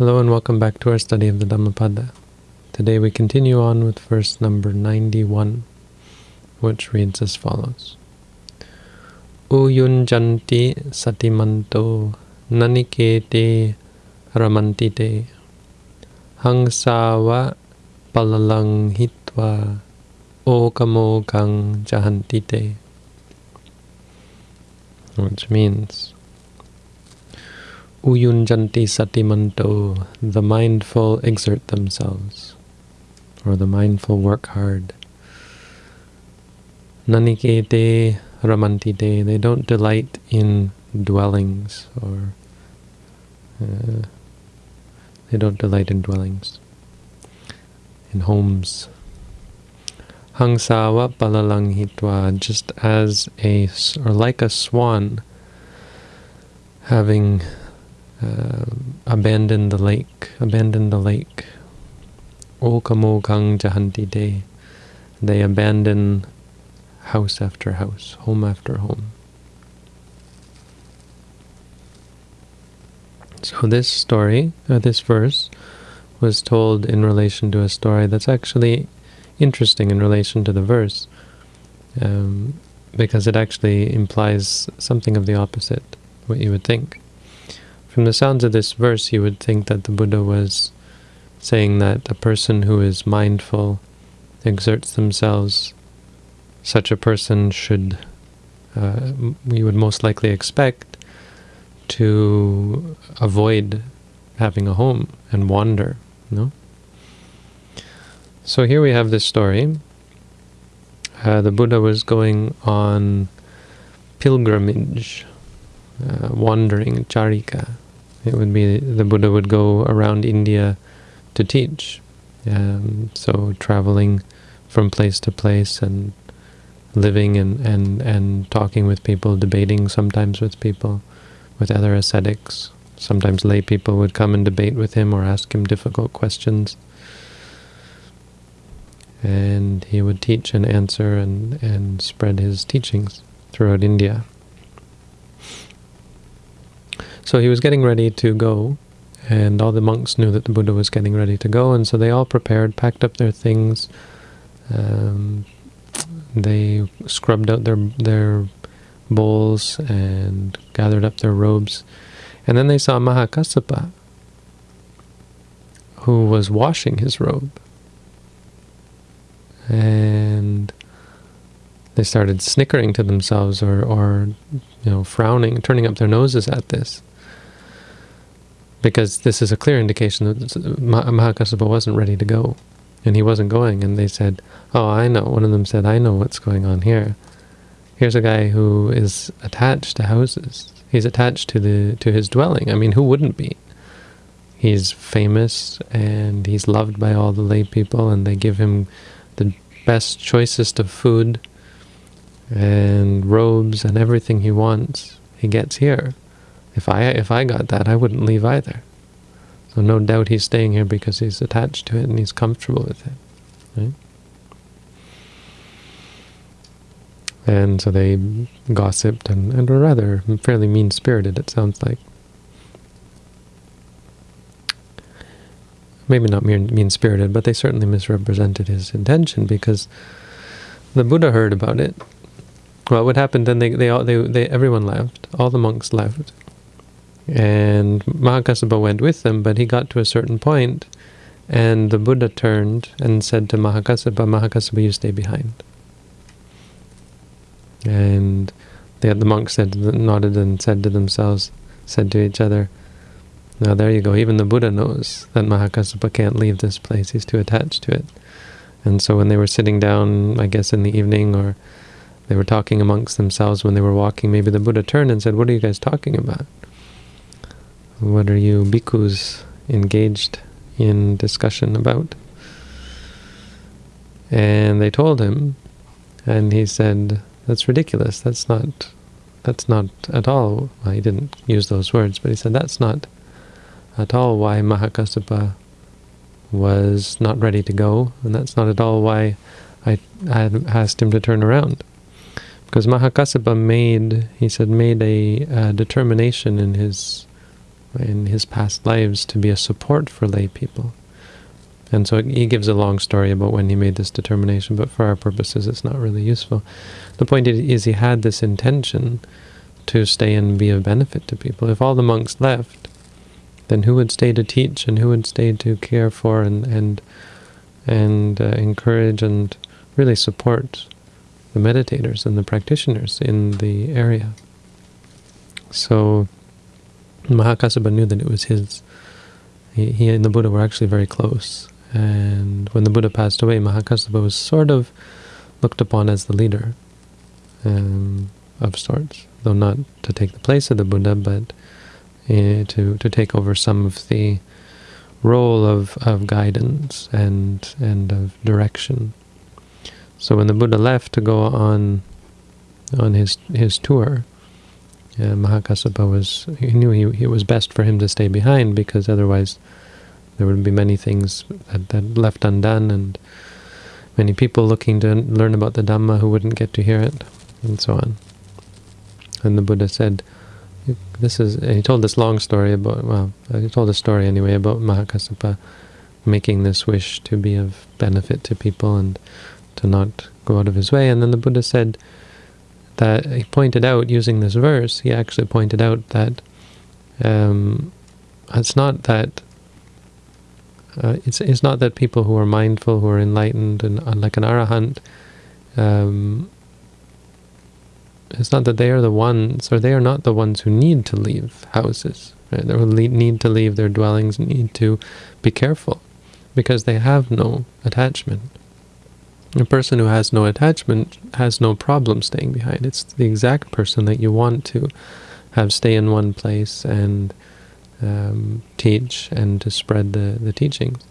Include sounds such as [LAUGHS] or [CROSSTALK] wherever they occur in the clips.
Hello and welcome back to our study of the Dhammapada. Today we continue on with verse number 91, which reads as follows. Uyunjanti satimanto nanikete ramantite hangsava palalang hitva okamokang jahantite which means Uyunjanti satimanto, the mindful exert themselves, or the mindful work hard. Nanikete ramantite, they don't delight in dwellings, or uh, they don't delight in dwellings, in homes. Hangsawa palalang hitwa, just as a, or like a swan having uh, abandoned the lake, abandon the lake. Okamokang jahanti de, they abandon house after house, home after home. So this story, uh, this verse, was told in relation to a story that's actually interesting in relation to the verse, um, because it actually implies something of the opposite, what you would think. From the sounds of this verse, you would think that the Buddha was saying that a person who is mindful exerts themselves, such a person should, uh, we would most likely expect, to avoid having a home and wander, no? So here we have this story. Uh, the Buddha was going on pilgrimage, uh, wandering, charika. It would be, the Buddha would go around India to teach. Um, so traveling from place to place and living and, and, and talking with people, debating sometimes with people, with other ascetics. Sometimes lay people would come and debate with him or ask him difficult questions and he would teach and answer and, and spread his teachings throughout India. So he was getting ready to go, and all the monks knew that the Buddha was getting ready to go, and so they all prepared, packed up their things, um, they scrubbed out their their bowls and gathered up their robes, and then they saw Mahakassapa, who was washing his robe and they started snickering to themselves or, or you know, frowning, turning up their noses at this. Because this is a clear indication that Mahakassapa wasn't ready to go, and he wasn't going, and they said, oh, I know, one of them said, I know what's going on here. Here's a guy who is attached to houses. He's attached to the to his dwelling. I mean, who wouldn't be? He's famous, and he's loved by all the lay people, and they give him the best, choicest of food and robes and everything he wants, he gets here. If I if I got that, I wouldn't leave either. So no doubt he's staying here because he's attached to it and he's comfortable with it. Right? And so they gossiped and, and were rather fairly mean-spirited, it sounds like. maybe not mean-spirited, but they certainly misrepresented his intention because the Buddha heard about it. Well, what happened then? They they all they they everyone left. All the monks left, and Mahakassapa went with them. But he got to a certain point, and the Buddha turned and said to Mahakassapa, "Mahakassapa, you stay behind." And the the monks said, nodded and said to themselves, said to each other, now there you go. Even the Buddha knows that Mahakassapa can't leave this place. He's too attached to it. And so when they were sitting down, I guess in the evening, or they were talking amongst themselves when they were walking, maybe the Buddha turned and said, what are you guys talking about? What are you bhikkhus engaged in discussion about? And they told him, and he said, that's ridiculous. That's not, that's not at all, well, he didn't use those words, but he said, that's not at all why Mahakassapa was not ready to go, and that's not at all why I, I asked him to turn around. Because Mahakassapa made, he said, made a, a determination in his in his past lives to be a support for lay people. And so he gives a long story about when he made this determination, but for our purposes it's not really useful. The point is he had this intention to stay and be of benefit to people. If all the monks left, then who would stay to teach and who would stay to care for and and and uh, encourage and really support the meditators and the practitioners in the area. So Mahakassapa knew that it was his. He, he and the Buddha were actually very close. And when the Buddha passed away, Mahakassapa was sort of looked upon as the leader um, of sorts, though not to take the place of the Buddha, but uh, to to take over some of the role of, of guidance and and of direction. So when the Buddha left to go on on his his tour, uh, Mahakassapa was he knew he, it was best for him to stay behind because otherwise there would be many things that, that left undone and many people looking to learn about the Dhamma who wouldn't get to hear it and so on. And the Buddha said, this is, he told this long story about, well, he told a story anyway about Mahakassapa making this wish to be of benefit to people and to not go out of his way. And then the Buddha said that he pointed out, using this verse, he actually pointed out that um, it's not that uh, it's it's not that people who are mindful, who are enlightened, and like an arahant, um, it's not that they are the ones, or they are not the ones who need to leave houses. Right? They need to leave their dwellings, need to be careful, because they have no attachment. A person who has no attachment has no problem staying behind. It's the exact person that you want to have stay in one place and um, teach and to spread the, the teachings.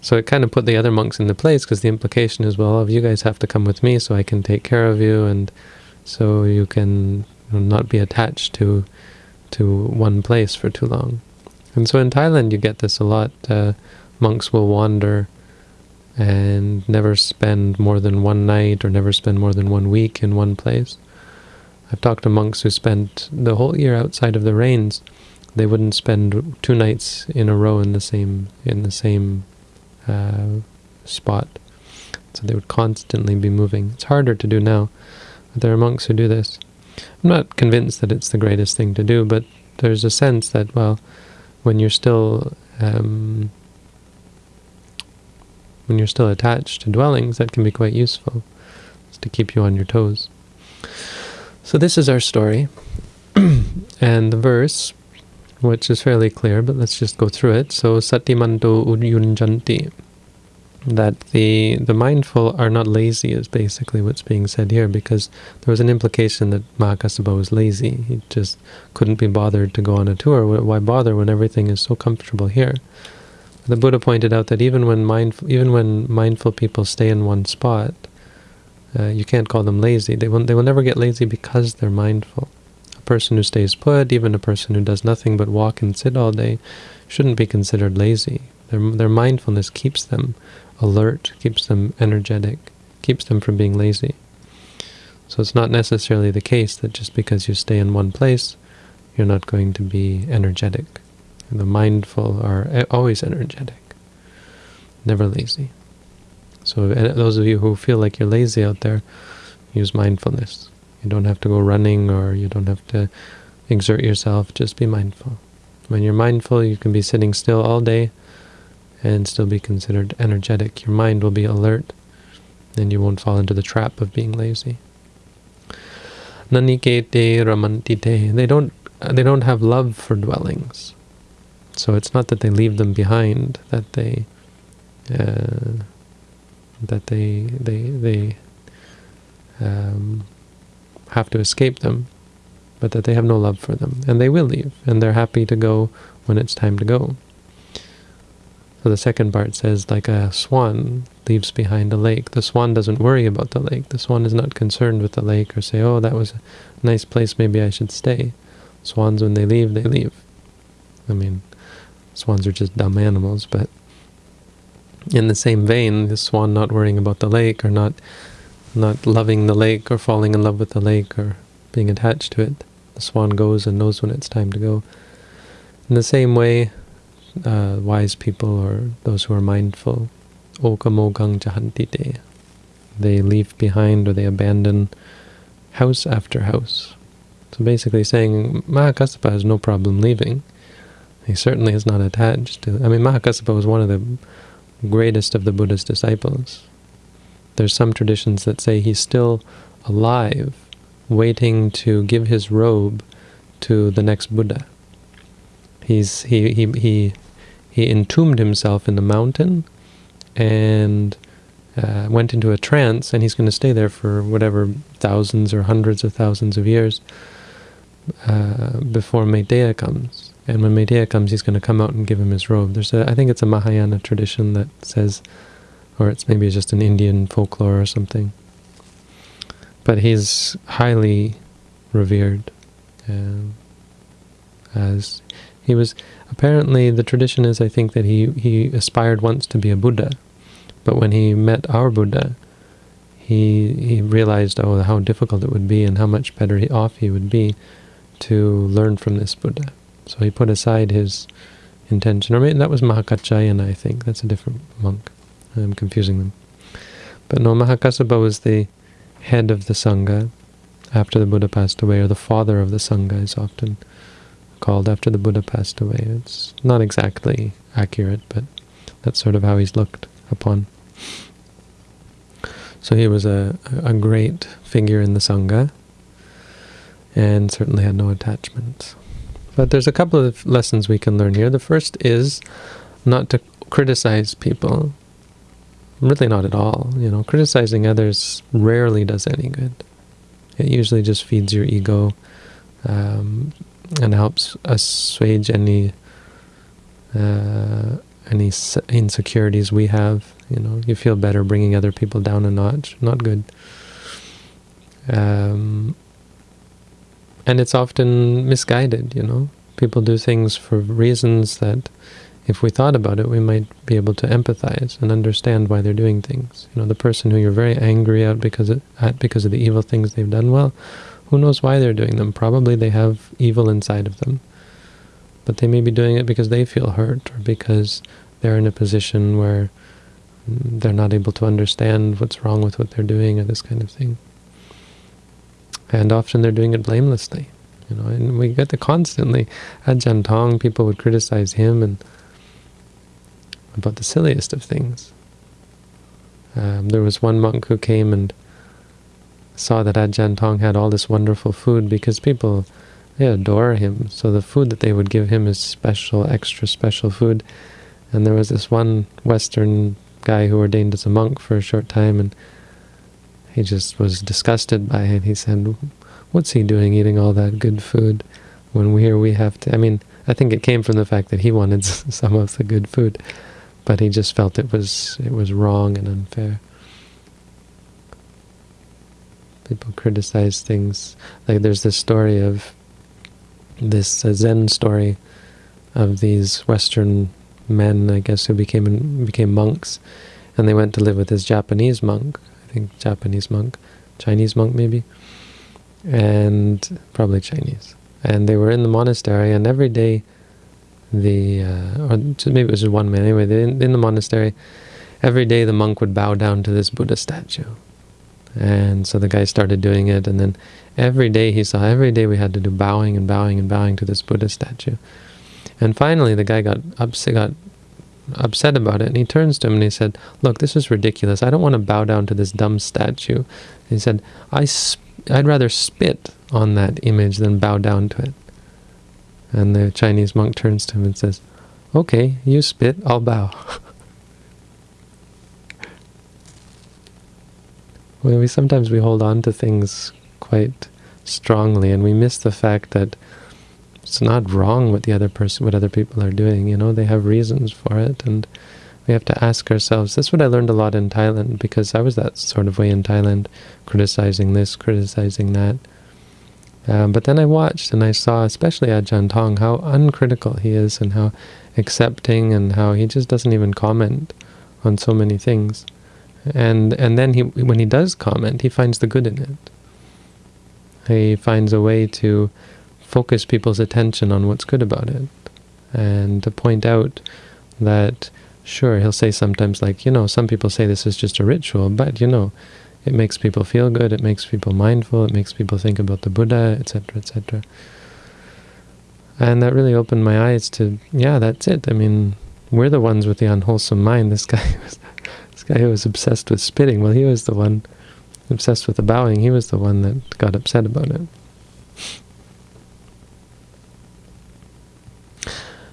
So it kind of put the other monks into place because the implication is, well, of you guys have to come with me so I can take care of you and so you can not be attached to to one place for too long. And so in Thailand you get this a lot. Uh, monks will wander and never spend more than one night or never spend more than one week in one place. I've talked to monks who spent the whole year outside of the rains. They wouldn't spend two nights in a row in the same in the same uh, spot. So they would constantly be moving. It's harder to do now. But there are monks who do this. I'm not convinced that it's the greatest thing to do, but there's a sense that, well, when you're still um, when you're still attached to dwellings, that can be quite useful to keep you on your toes. So this is our story. [CLEARS THROAT] and the verse, which is fairly clear, but let's just go through it. So Satimanto Uyunjanti, that the the mindful are not lazy is basically what's being said here, because there was an implication that Mahakassapa was lazy. He just couldn't be bothered to go on a tour. Why bother when everything is so comfortable here? The Buddha pointed out that even when mindful, even when mindful people stay in one spot, uh, you can't call them lazy. They will, they will never get lazy because they're mindful. A person who stays put, even a person who does nothing but walk and sit all day, shouldn't be considered lazy. Their, their mindfulness keeps them alert, keeps them energetic, keeps them from being lazy. So it's not necessarily the case that just because you stay in one place, you're not going to be energetic. The mindful are always energetic, never lazy. So those of you who feel like you're lazy out there, use mindfulness. You don't have to go running or you don't have to exert yourself, just be mindful. When you're mindful, you can be sitting still all day and still be considered energetic. Your mind will be alert and you won't fall into the trap of being lazy. Nanikete ramantite. They don't they don't have love for dwellings. So it's not that they leave them behind, that they uh, that they they they um, have to escape them, but that they have no love for them, and they will leave, and they're happy to go when it's time to go. So the second part says, like a swan leaves behind a lake. The swan doesn't worry about the lake. The swan is not concerned with the lake or say, oh, that was a nice place, maybe I should stay. Swans, when they leave, they leave. I mean, Swans are just dumb animals, but in the same vein, the swan not worrying about the lake or not not loving the lake or falling in love with the lake or being attached to it. The swan goes and knows when it's time to go. In the same way, uh, wise people or those who are mindful, they leave behind or they abandon house after house. So basically saying Mahakassapa has no problem leaving. He certainly is not attached to... I mean, Mahakassapa was one of the greatest of the Buddha's disciples. There's some traditions that say he's still alive, waiting to give his robe to the next Buddha. He's he he he he entombed himself in the mountain and uh, went into a trance, and he's going to stay there for whatever thousands or hundreds of thousands of years uh, before Maitreya comes. And when Maitreya comes, he's going to come out and give him his robe. There's a, I think it's a Mahayana tradition that says, or it's maybe just an Indian folklore or something. But he's highly revered. Um, as he was, apparently the tradition is, I think, that he, he aspired once to be a Buddha. But when he met our Buddha, he he realized, oh, how difficult it would be and how much better off he would be to learn from this Buddha. So he put aside his intention. Or maybe that was Mahakaccayana, I think. That's a different monk. I'm confusing them. But no, Mahakassapa was the head of the Sangha after the Buddha passed away, or the father of the Sangha is often called after the Buddha passed away. It's not exactly accurate, but that's sort of how he's looked upon. So he was a, a great figure in the Sangha, and certainly had no attachments. But there's a couple of lessons we can learn here. The first is not to criticize people. Really not at all. You know, criticizing others rarely does any good. It usually just feeds your ego um, and helps assuage any uh, any insecurities we have. You know, you feel better bringing other people down a notch. Not good. Um, and it's often misguided, you know. People do things for reasons that, if we thought about it, we might be able to empathize and understand why they're doing things. You know, the person who you're very angry at because of, at because of the evil things they've done, well, who knows why they're doing them? Probably they have evil inside of them. But they may be doing it because they feel hurt or because they're in a position where they're not able to understand what's wrong with what they're doing or this kind of thing. And often they're doing it blamelessly. You know, and we get to constantly, Ajahn Tong, people would criticize him and about the silliest of things. Um, there was one monk who came and saw that Ajahn Tong had all this wonderful food because people, they adore him. So the food that they would give him is special, extra special food. And there was this one Western guy who ordained as a monk for a short time, and he just was disgusted by it. He said, what's he doing eating all that good food when we here we have to... I mean, I think it came from the fact that he [LAUGHS] wanted some of the good food, but he just felt it was it was wrong and unfair. People criticize things. Like there's this story of this Zen story of these Western men, I guess, who became became monks, and they went to live with this Japanese monk, think Japanese monk, Chinese monk maybe, and probably Chinese. And they were in the monastery, and every day, the uh, or maybe it was just one man. Anyway, in, in the monastery, every day the monk would bow down to this Buddha statue. And so the guy started doing it, and then every day he saw, every day we had to do bowing and bowing and bowing to this Buddha statue. And finally the guy got upset, got upset about it, and he turns to him and he said, look, this is ridiculous. I don't want to bow down to this dumb statue. He said, I I'd rather spit on that image than bow down to it. And the Chinese monk turns to him and says, okay, you spit, I'll bow. [LAUGHS] well, we sometimes we hold on to things quite strongly, and we miss the fact that it's not wrong what the other person, what other people are doing. You know, they have reasons for it, and we have to ask ourselves. That's what I learned a lot in Thailand because I was that sort of way in Thailand, criticizing this, criticizing that. Um, but then I watched and I saw, especially Ajahn Tong, how uncritical he is and how accepting and how he just doesn't even comment on so many things. And and then he when he does comment, he finds the good in it. He finds a way to focus people's attention on what's good about it. and to point out that, sure, he'll say sometimes like, you know, some people say this is just a ritual, but, you know, it makes people feel good, it makes people mindful, it makes people think about the Buddha, etc., etc. And that really opened my eyes to, yeah, that's it. I mean, we're the ones with the unwholesome mind. This guy [LAUGHS] was, this guy who was obsessed with spitting. Well, he was the one obsessed with the bowing. He was the one that got upset about it.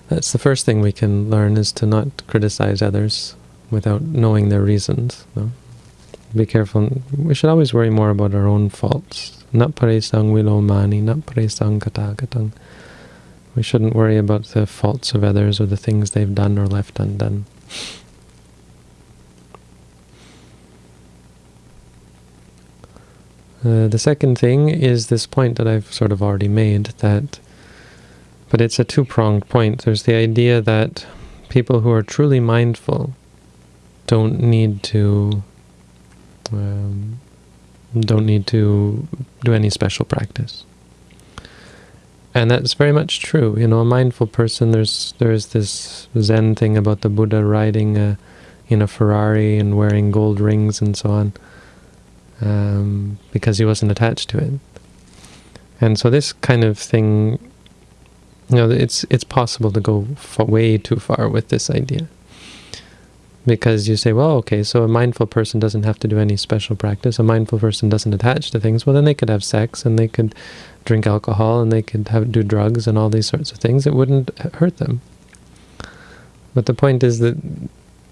That's the first thing we can learn is to not criticize others without knowing their reasons. No? Be careful. We should always worry more about our own faults. Not paresang vilomani, not paresang katagatang. We shouldn't worry about the faults of others or the things they've done or left undone. Uh, the second thing is this point that I've sort of already made, that but it's a two-pronged point. There's the idea that people who are truly mindful don't need to um, don't need to do any special practice. And that's very much true. You know, a mindful person, there's there's this Zen thing about the Buddha riding a, in a Ferrari and wearing gold rings and so on, um, because he wasn't attached to it. And so this kind of thing you know, it's it's possible to go way too far with this idea. Because you say, well, okay, so a mindful person doesn't have to do any special practice. A mindful person doesn't attach to things. Well, then they could have sex and they could drink alcohol and they could have do drugs and all these sorts of things. It wouldn't hurt them. But the point is that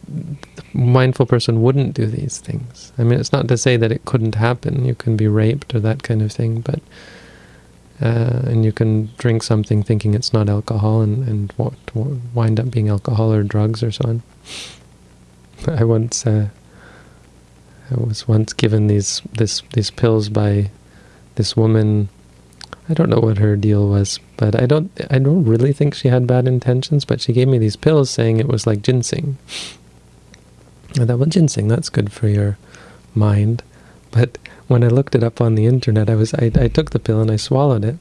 the mindful person wouldn't do these things. I mean, it's not to say that it couldn't happen. You can be raped or that kind of thing, but uh, and you can drink something thinking it's not alcohol and, and wind up being alcohol or drugs or so on. [LAUGHS] I once uh, I was once given these this these pills by this woman. I don't know what her deal was, but I don't I don't really think she had bad intentions. But she gave me these pills saying it was like ginseng. I thought, well, ginseng that's good for your mind, but when I looked it up on the internet, I was I, I took the pill and I swallowed it.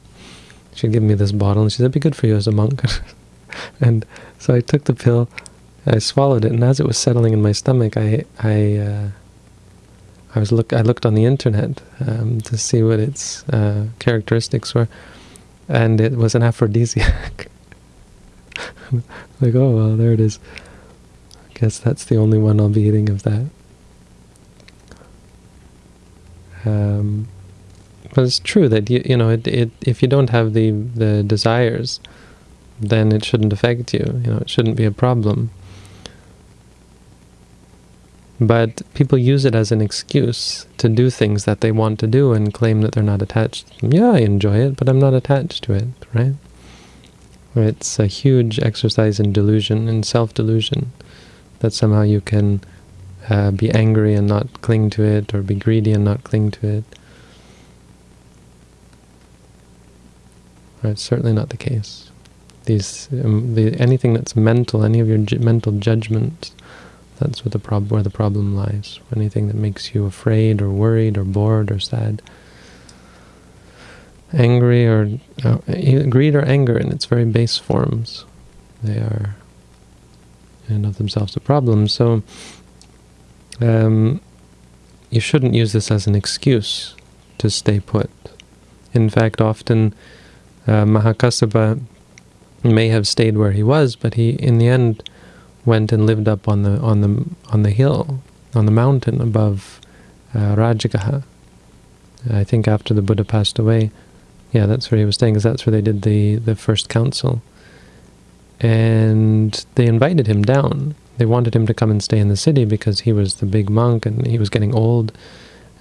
She'd given me this bottle and she said, it'd be good for you as a monk. [LAUGHS] and so I took the pill, I swallowed it, and as it was settling in my stomach, I I uh, I was look I looked on the internet um, to see what its uh, characteristics were, and it was an aphrodisiac. [LAUGHS] like, oh well, there it is. I guess that's the only one I'll be eating of that. Um, but it's true that you you know it, it if you don't have the the desires, then it shouldn't affect you. You know, it shouldn't be a problem. But people use it as an excuse to do things that they want to do and claim that they're not attached. Yeah, I enjoy it, but I'm not attached to it, right? It's a huge exercise in delusion, in self-delusion, that somehow you can uh, be angry and not cling to it, or be greedy and not cling to it. It's certainly not the case. These, um, the, anything that's mental, any of your mental judgments, that's where the, prob where the problem lies. Anything that makes you afraid or worried or bored or sad, angry or uh, greed or anger in its very base forms, they are in of themselves a problem. So um, you shouldn't use this as an excuse to stay put. In fact, often uh, Mahakassapa may have stayed where he was, but he, in the end, went and lived up on the on the on the hill, on the mountain above uh, Rajagaha. I think after the Buddha passed away, yeah, that's where he was staying, because that's where they did the the first council. And they invited him down, they wanted him to come and stay in the city because he was the big monk and he was getting old.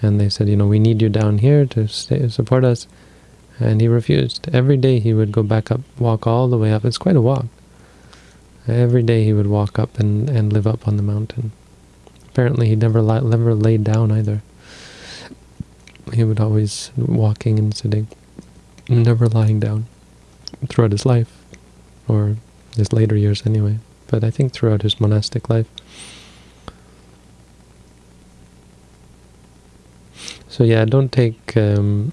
And they said, you know, we need you down here to stay, support us. And he refused. Every day he would go back up, walk all the way up. It's quite a walk. Every day he would walk up and, and live up on the mountain. Apparently he never, never laid down either. He would always walking and sitting, never lying down throughout his life, or his later years anyway but I think throughout his monastic life. So yeah, don't take... Um,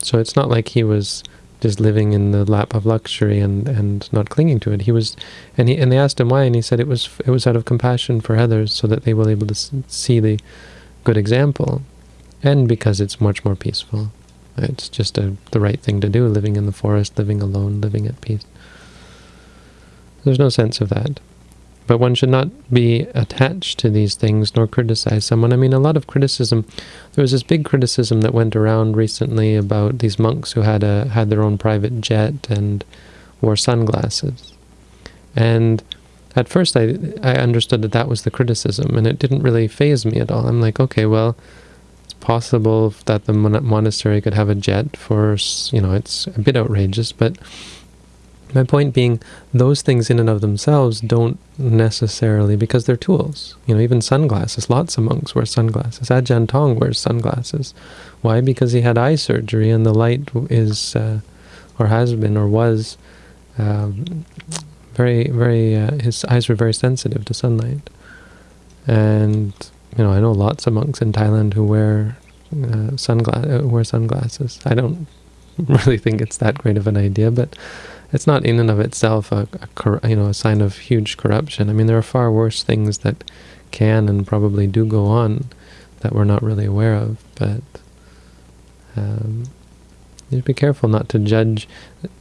so it's not like he was just living in the lap of luxury and, and not clinging to it. He was, and he and they asked him why, and he said it was it was out of compassion for others, so that they will able to see the good example, and because it's much more peaceful. It's just a, the right thing to do, living in the forest, living alone, living at peace. There's no sense of that. But one should not be attached to these things nor criticize someone. I mean, a lot of criticism. There was this big criticism that went around recently about these monks who had a had their own private jet and wore sunglasses. And at first I, I understood that that was the criticism, and it didn't really faze me at all. I'm like, okay, well, it's possible that the monastery could have a jet for, you know, it's a bit outrageous, but my point being, those things in and of themselves don't necessarily, because they're tools. You know, even sunglasses, lots of monks wear sunglasses. Ajahn Tong wears sunglasses. Why? Because he had eye surgery and the light is, uh, or has been, or was, um, very, very, uh, his eyes were very sensitive to sunlight. And, you know, I know lots of monks in Thailand who wear uh, uh, wear sunglasses. I don't [LAUGHS] really think it's that great of an idea, but it's not in and of itself a, a you know a sign of huge corruption. I mean, there are far worse things that can and probably do go on that we're not really aware of, but um, you be careful not to judge,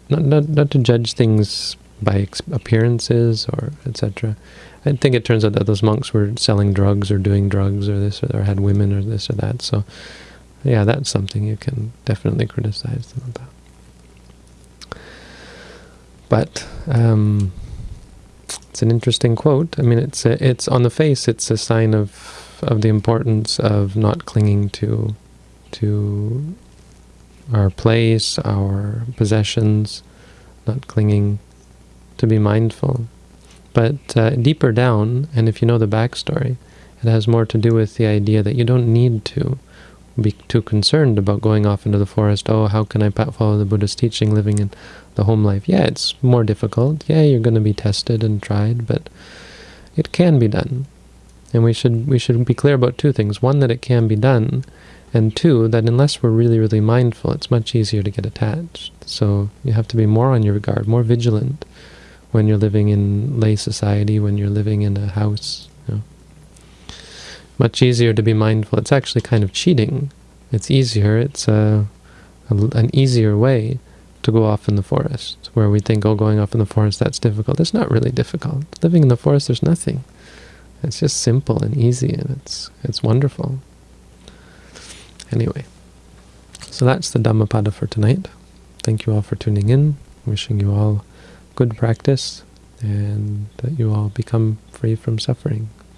not, not, not to judge things by appearances or etc. I think it turns out that those monks were selling drugs or doing drugs or this or, or had women or this or that. So, yeah, that's something you can definitely criticize them about. But um, it's an interesting quote. I mean, it's a, it's on the face, it's a sign of of the importance of not clinging to to our place, our possessions, not clinging to be mindful. But uh, deeper down, and if you know the backstory, it has more to do with the idea that you don't need to be too concerned about going off into the forest. Oh, how can I follow the Buddha's teaching living in the home life? Yeah, it's more difficult. Yeah, you're going to be tested and tried, but it can be done. And we should we should be clear about two things. One, that it can be done, and two, that unless we're really, really mindful, it's much easier to get attached. So you have to be more on your guard, more vigilant when you're living in lay society, when you're living in a house, much easier to be mindful. It's actually kind of cheating. It's easier. It's uh, a, a, an easier way to go off in the forest, where we think, oh, going off in the forest, that's difficult. It's not really difficult. Living in the forest, there's nothing. It's just simple and easy, and it's it's wonderful. Anyway, so that's the Dhammapada for tonight. Thank you all for tuning in. Wishing you all good practice, and that you all become free from suffering.